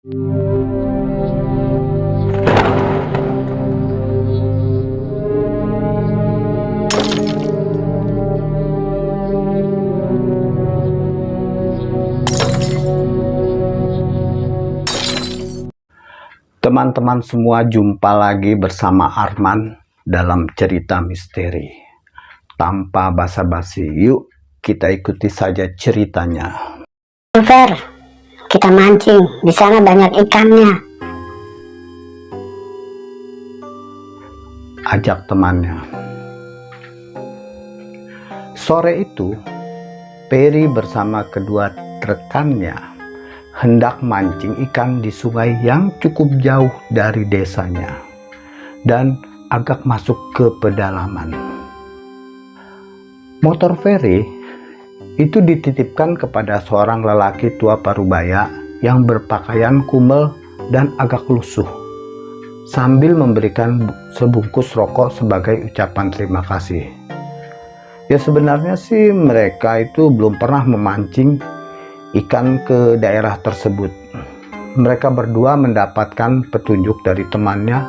Teman-teman semua jumpa lagi bersama Arman dalam cerita misteri. Tanpa basa-basi, yuk kita ikuti saja ceritanya. Fer, kita mancing. Di sana banyak ikannya. Ajak temannya. Sore itu, Peri bersama kedua rekannya hendak mancing ikan di sungai yang cukup jauh dari desanya dan agak masuk ke pedalaman. Motor Ferry itu dititipkan kepada seorang lelaki tua parubaya yang berpakaian kumel dan agak lusuh sambil memberikan sebungkus rokok sebagai ucapan terima kasih. Ya sebenarnya sih mereka itu belum pernah memancing ikan ke daerah tersebut. Mereka berdua mendapatkan petunjuk dari temannya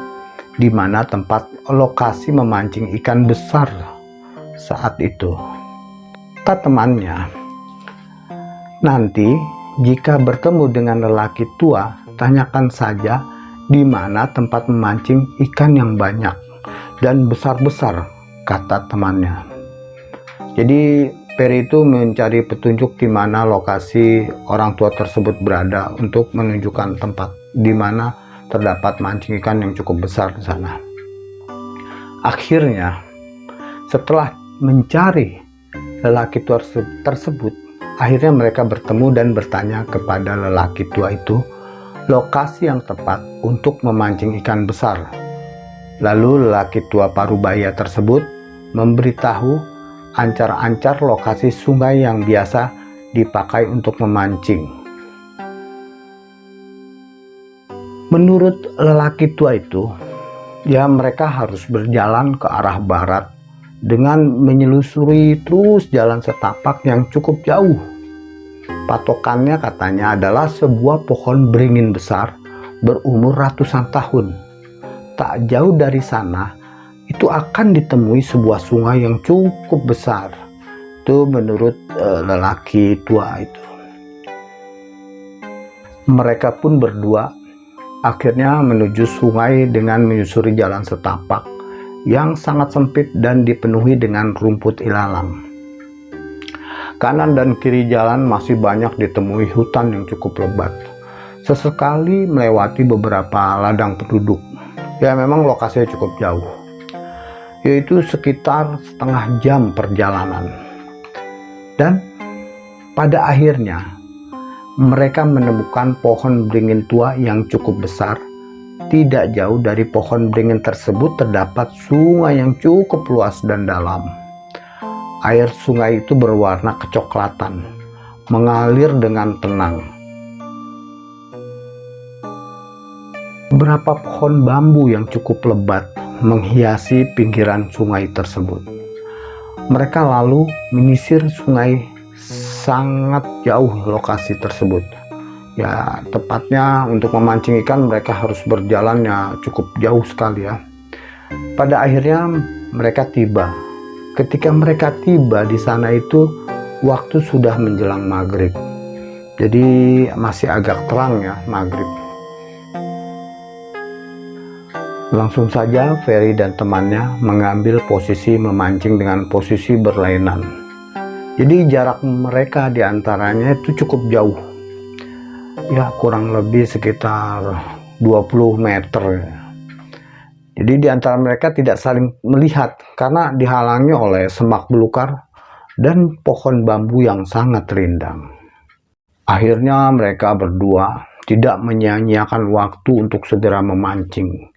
di mana tempat lokasi memancing ikan besar saat itu. Kata temannya, nanti jika bertemu dengan lelaki tua, tanyakan saja di mana tempat memancing ikan yang banyak dan besar-besar, kata temannya. Jadi Peri itu mencari petunjuk di mana lokasi orang tua tersebut berada untuk menunjukkan tempat di mana terdapat mancing ikan yang cukup besar di sana. Akhirnya, setelah mencari lelaki tua tersebut, akhirnya mereka bertemu dan bertanya kepada lelaki tua itu lokasi yang tepat untuk memancing ikan besar. Lalu lelaki tua parubaya tersebut memberitahu ancar-ancar lokasi sungai yang biasa dipakai untuk memancing. Menurut lelaki tua itu, ya mereka harus berjalan ke arah barat dengan menyelusuri terus jalan setapak yang cukup jauh. Patokannya katanya adalah sebuah pohon beringin besar berumur ratusan tahun. Tak jauh dari sana itu akan ditemui sebuah sungai yang cukup besar itu menurut uh, lelaki tua itu mereka pun berdua akhirnya menuju sungai dengan menyusuri jalan setapak yang sangat sempit dan dipenuhi dengan rumput ilalang kanan dan kiri jalan masih banyak ditemui hutan yang cukup lebat sesekali melewati beberapa ladang penduduk ya memang lokasinya cukup jauh yaitu sekitar setengah jam perjalanan. Dan pada akhirnya mereka menemukan pohon beringin tua yang cukup besar. Tidak jauh dari pohon beringin tersebut terdapat sungai yang cukup luas dan dalam. Air sungai itu berwarna kecoklatan, mengalir dengan tenang. Beberapa pohon bambu yang cukup lebat menghiasi pinggiran sungai tersebut. Mereka lalu menyisir sungai sangat jauh lokasi tersebut. Ya, tepatnya untuk memancing ikan mereka harus berjalan ya cukup jauh sekali ya. Pada akhirnya mereka tiba. Ketika mereka tiba di sana itu waktu sudah menjelang maghrib. Jadi masih agak terang ya maghrib. Langsung saja Ferry dan temannya mengambil posisi memancing dengan posisi berlainan. Jadi jarak mereka di antaranya itu cukup jauh. Ya kurang lebih sekitar 20 meter. Jadi di antara mereka tidak saling melihat karena dihalangi oleh semak belukar dan pohon bambu yang sangat rindang. Akhirnya mereka berdua tidak menyia-nyiakan waktu untuk segera memancing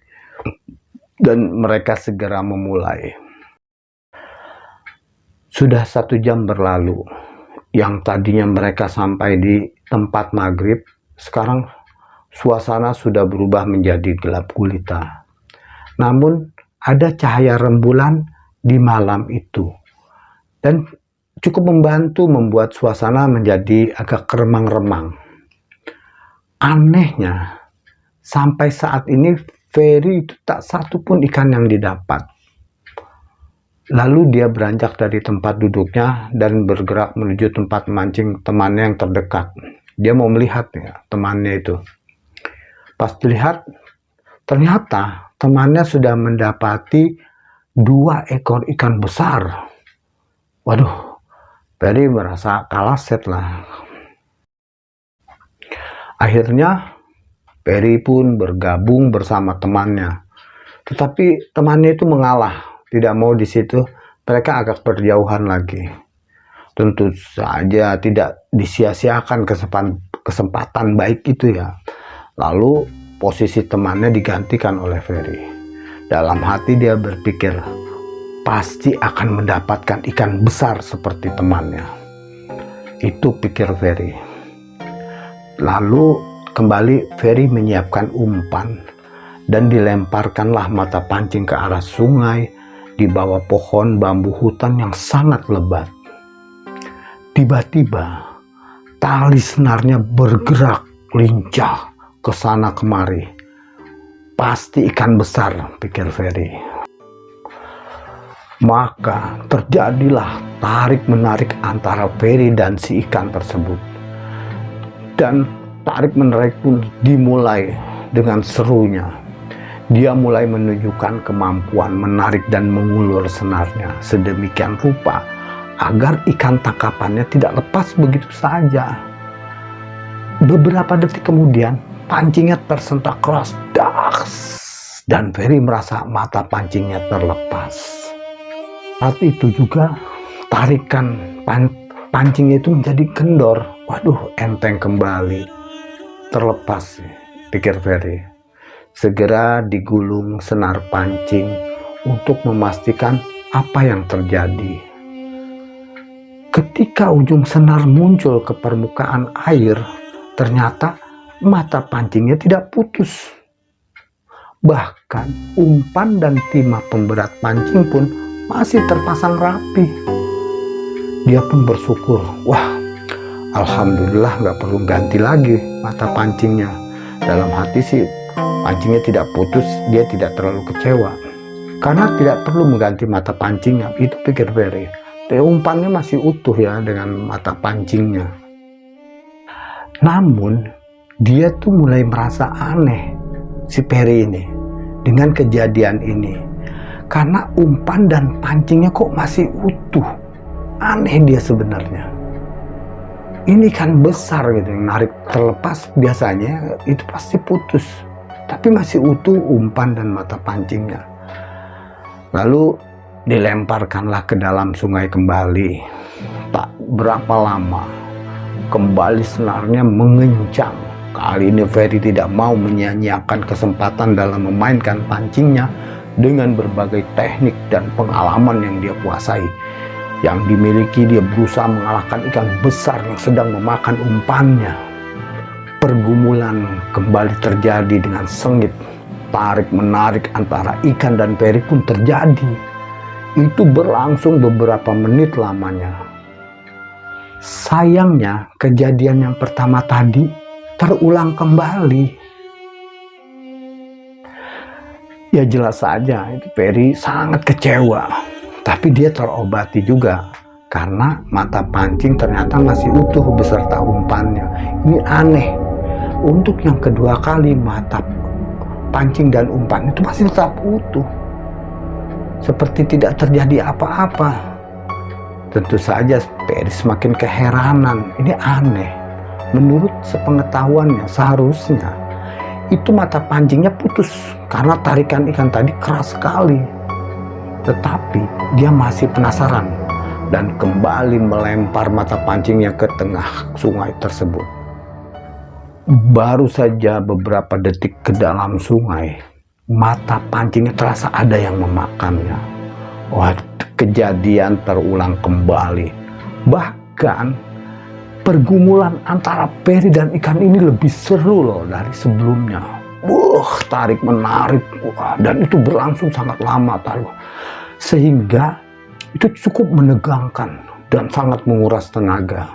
dan mereka segera memulai. Sudah satu jam berlalu, yang tadinya mereka sampai di tempat maghrib, sekarang suasana sudah berubah menjadi gelap gulita. Namun ada cahaya rembulan di malam itu, dan cukup membantu membuat suasana menjadi agak remang-remang. Anehnya, sampai saat ini Ferry itu tak satu pun ikan yang didapat. Lalu dia beranjak dari tempat duduknya dan bergerak menuju tempat mancing temannya yang terdekat. Dia mau melihat ya, temannya itu. Pas dilihat, ternyata temannya sudah mendapati dua ekor ikan besar. Waduh, Ferry merasa kalah set lah. Akhirnya Perry pun bergabung bersama temannya. Tetapi temannya itu mengalah, tidak mau di situ. Mereka agak berjauhan lagi. Tentu saja tidak disia-siakan kesempatan, kesempatan baik itu ya. Lalu posisi temannya digantikan oleh Ferry. Dalam hati dia berpikir, pasti akan mendapatkan ikan besar seperti temannya. Itu pikir Ferry. Lalu Kembali Ferry menyiapkan umpan dan dilemparkanlah mata pancing ke arah sungai di bawah pohon bambu hutan yang sangat lebat. Tiba-tiba tali senarnya bergerak lincah ke sana kemari. Pasti ikan besar, pikir Ferry. Maka terjadilah tarik-menarik antara Ferry dan si ikan tersebut. Dan tarik menarik pun dimulai dengan serunya. Dia mulai menunjukkan kemampuan menarik dan mengulur senarnya sedemikian rupa agar ikan tangkapannya tidak lepas begitu saja. Beberapa detik kemudian, pancingnya tersentak keras, das, dan Ferry merasa mata pancingnya terlepas. Saat itu juga tarikan pan pancingnya itu menjadi kendor. Waduh, enteng kembali terlepas, pikir Ferry. Segera digulung senar pancing untuk memastikan apa yang terjadi. Ketika ujung senar muncul ke permukaan air, ternyata mata pancingnya tidak putus. Bahkan umpan dan timah pemberat pancing pun masih terpasang rapi. Dia pun bersyukur, wah Alhamdulillah nggak perlu ganti lagi mata pancingnya dalam hati sih pancingnya tidak putus dia tidak terlalu kecewa karena tidak perlu mengganti mata pancingnya itu pikir Ferry umpannya masih utuh ya dengan mata pancingnya. Namun dia tuh mulai merasa aneh si Perry ini dengan kejadian ini. Karena umpan dan pancingnya kok masih utuh. Aneh dia sebenarnya. Ini kan besar gitu yang narik terlepas biasanya itu pasti putus. Tapi masih utuh umpan dan mata pancingnya. Lalu dilemparkanlah ke dalam sungai kembali tak berapa lama kembali senarnya mengencang kali ini Ferry tidak mau menyia-nyiakan kesempatan dalam memainkan pancingnya dengan berbagai teknik dan pengalaman yang dia kuasai yang dimiliki dia berusaha mengalahkan ikan besar yang sedang memakan umpannya. Pergumulan kembali terjadi dengan sengit, tarik-menarik antara ikan dan peri pun terjadi. Itu berlangsung beberapa menit lamanya. Sayangnya kejadian yang pertama tadi terulang kembali. Ya jelas saja, itu Perry sangat kecewa tapi dia terobati juga karena mata pancing ternyata masih utuh beserta umpannya ini aneh untuk yang kedua kali mata pancing dan umpan itu masih tetap utuh seperti tidak terjadi apa-apa. Tentu saja Perry semakin keheranan. Ini aneh. Menurut sepengetahuannya seharusnya itu mata pancingnya putus karena tarikan ikan tadi keras sekali. Tetapi dia masih penasaran dan kembali melempar mata pancingnya ke tengah sungai tersebut. Baru saja beberapa detik ke dalam sungai, mata pancingnya terasa ada yang memakannya. Wah, kejadian terulang kembali. Bahkan pergumulan antara peri dan ikan ini lebih seru loh dari sebelumnya. Wah, tarik menarik, wah, dan itu berlangsung sangat lama taruh sehingga itu cukup menegangkan dan sangat menguras tenaga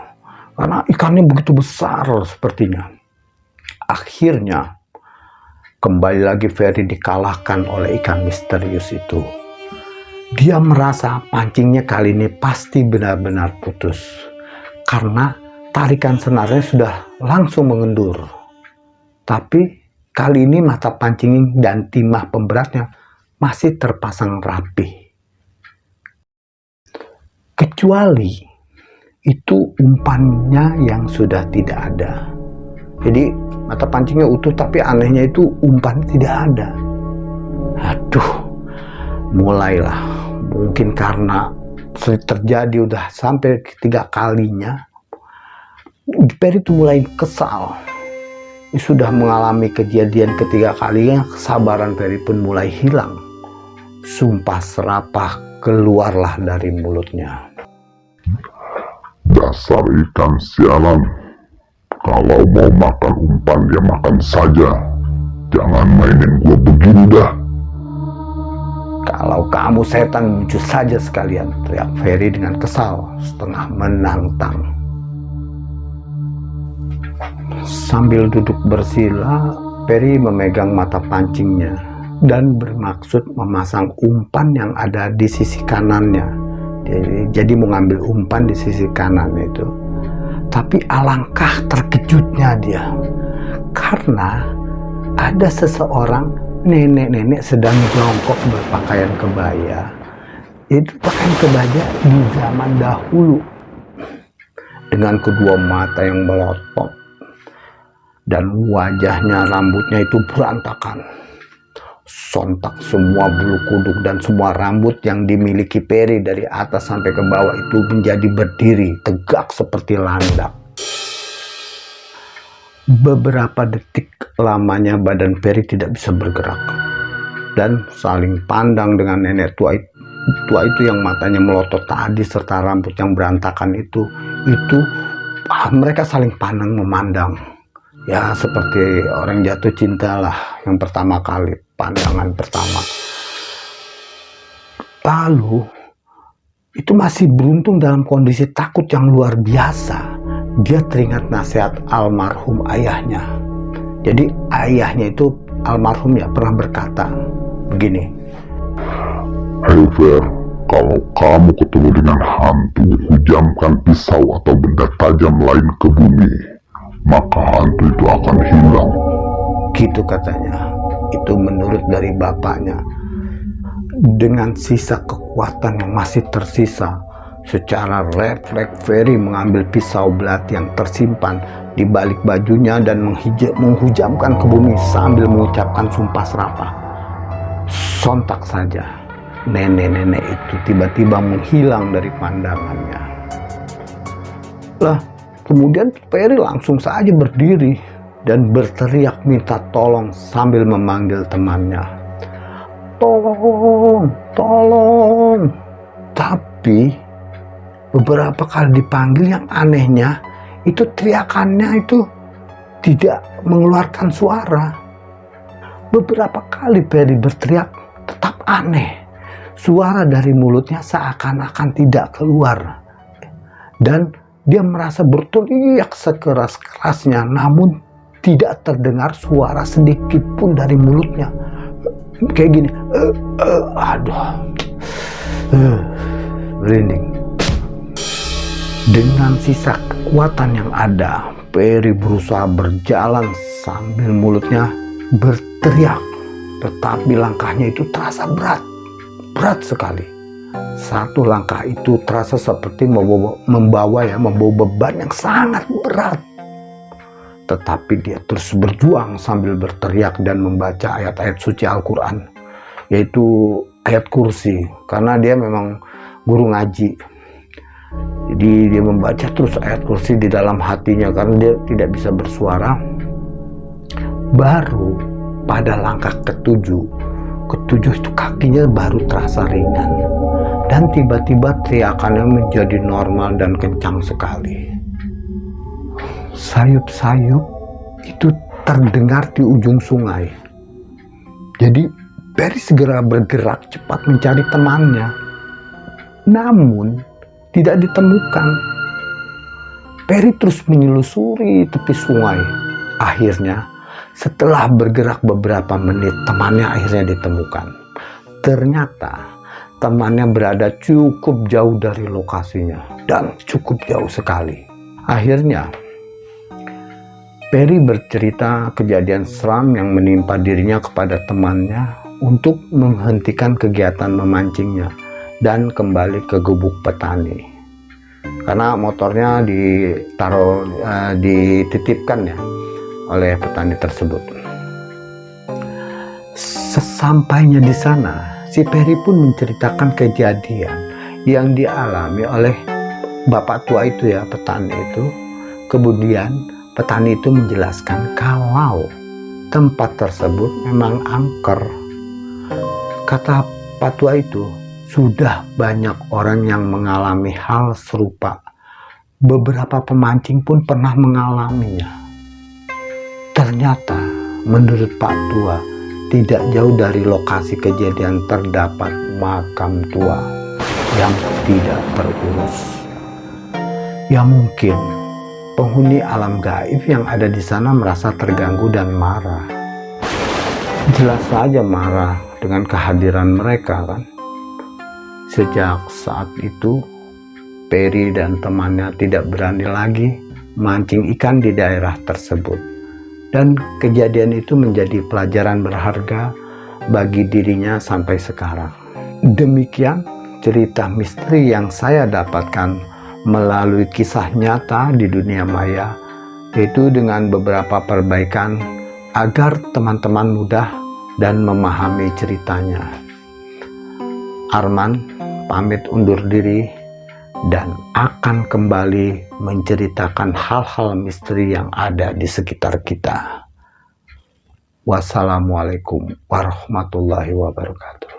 karena ikannya begitu besar sepertinya akhirnya kembali lagi Ferry dikalahkan oleh ikan misterius itu. Dia merasa pancingnya kali ini pasti benar-benar putus karena tarikan senarnya sudah langsung mengendur. Tapi kali ini mata pancing dan timah pemberatnya masih terpasang rapi. Kecuali itu umpannya yang sudah tidak ada. Jadi mata pancingnya utuh tapi anehnya itu umpan tidak ada. Aduh, mulailah. Mungkin karena terjadi udah sampai ketiga kalinya Perry itu mulai kesal. Sudah mengalami kejadian ketiga kalinya kesabaran Perry pun mulai hilang. Sumpah serapah keluarlah dari mulutnya. Dasar ikan sialan kalau mau makan umpan ya makan saja jangan mainin gua begini dah kalau kamu setan muncul saja sekalian, teriak Ferry dengan kesal, setengah menantang. Sambil duduk bersila, Ferry memegang mata pancingnya dan bermaksud memasang umpan yang ada di sisi kanannya. Jadi, jadi mengambil umpan di sisi kanan itu. Tapi alangkah terkejutnya dia, karena ada seseorang nenek-nenek sedang jongkok berpakaian kebaya. Itu pakaian kebaya di zaman dahulu. Dengan kedua mata yang melotot. Dan wajahnya rambutnya itu berantakan sontak semua bulu kuduk dan semua rambut yang dimiliki Peri dari atas sampai ke bawah itu menjadi berdiri tegak seperti landak. Beberapa detik lamanya badan Peri tidak bisa bergerak dan saling pandang dengan nenek tua itu, tua itu yang matanya melotot tadi serta rambut yang berantakan itu itu ah, mereka saling pandang memandang ya seperti orang jatuh cinta lah yang pertama kali pandangan pertama. Lalu itu masih beruntung dalam kondisi takut yang luar biasa. Dia teringat nasihat almarhum ayahnya. Jadi ayahnya itu almarhum ya pernah berkata begini. Hai Fer, kalau kamu ketemu dengan hantu, hujamkan pisau atau benda tajam lain ke bumi, maka hantu itu akan hilang. Gitu katanya. Itu menurut dari bapaknya. Dengan sisa kekuatan yang masih tersisa, Secara refleks Ferry mengambil pisau belati yang tersimpan di balik bajunya dan menghujamkan ke bumi sambil mengucapkan sumpah serapah. Sontak saja, nenek-nenek itu tiba-tiba menghilang dari pandangannya. Lah, kemudian Ferry langsung saja berdiri dan berteriak minta tolong sambil memanggil temannya. Tolong, tolong. Tapi beberapa kali dipanggil yang anehnya itu teriakannya itu tidak mengeluarkan suara beberapa kali Perry berteriak tetap aneh suara dari mulutnya seakan-akan tidak keluar dan dia merasa berteriak sekeras-kerasnya namun tidak terdengar suara sedikit pun dari mulutnya kayak gini uh, uh, aduh uh, dengan sisa kekuatan yang ada, Perry berusaha berjalan sambil mulutnya berteriak. Tetapi langkahnya itu terasa berat, berat sekali. Satu langkah itu terasa seperti membawa, membawa ya, membawa beban yang sangat berat. Tetapi dia terus berjuang sambil berteriak dan membaca ayat-ayat suci Al-Quran. Yaitu ayat kursi. Karena dia memang guru ngaji jadi dia membaca terus ayat kursi di dalam hatinya karena dia tidak bisa bersuara baru pada langkah ketujuh ketujuh itu kakinya baru terasa ringan dan tiba-tiba teriakannya menjadi normal dan kencang sekali sayup-sayup itu terdengar di ujung sungai jadi Perry segera bergerak cepat mencari temannya namun tidak ditemukan. Perry terus menyelusuri tepi sungai. Akhirnya Setelah bergerak beberapa menit, temannya akhirnya ditemukan. Ternyata temannya berada cukup jauh dari lokasinya dan cukup jauh sekali. Akhirnya, Perry bercerita kejadian seram yang menimpa dirinya kepada temannya untuk menghentikan kegiatan memancingnya dan kembali ke gubuk petani. Karena motornya ditaruh, uh, dititipkan ya oleh petani tersebut. Sesampainya di sana, si Peri pun menceritakan kejadian yang dialami oleh bapak tua itu ya, petani itu. Kemudian petani itu menjelaskan kalau tempat tersebut memang angker. Kata Pak Tua itu, sudah banyak orang yang mengalami hal serupa. Beberapa pemancing pun pernah mengalaminya. Ternyata, menurut Pak Tua, tidak jauh dari lokasi kejadian terdapat makam tua yang tidak terurus. Ya mungkin penghuni alam gaib yang ada di sana merasa terganggu dan marah. Jelas saja marah dengan kehadiran mereka kan. Sejak saat itu, Peri dan temannya tidak berani lagi mancing ikan di daerah tersebut dan kejadian itu menjadi pelajaran berharga bagi dirinya sampai sekarang. Demikian cerita misteri yang saya dapatkan melalui kisah nyata di dunia maya, yaitu dengan beberapa perbaikan agar teman-teman mudah dan memahami ceritanya. Arman pamit undur diri dan akan kembali menceritakan hal-hal misteri yang ada di sekitar kita. Wassalamualaikum warahmatullahi wabarakatuh.